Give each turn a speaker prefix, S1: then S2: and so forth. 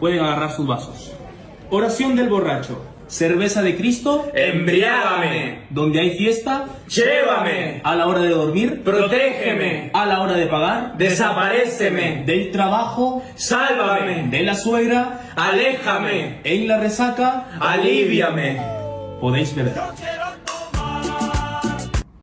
S1: pueden agarrar sus vasos. Oración del borracho. Cerveza de Cristo,
S2: Embriágame,
S1: donde hay fiesta,
S2: llévame,
S1: a la hora de dormir,
S2: protégeme,
S1: a la hora de pagar,
S2: desaparéceme,
S1: del trabajo,
S2: sálvame,
S1: de la suegra,
S2: aléjame,
S1: en la resaca,
S2: aliviame.
S1: podéis beber.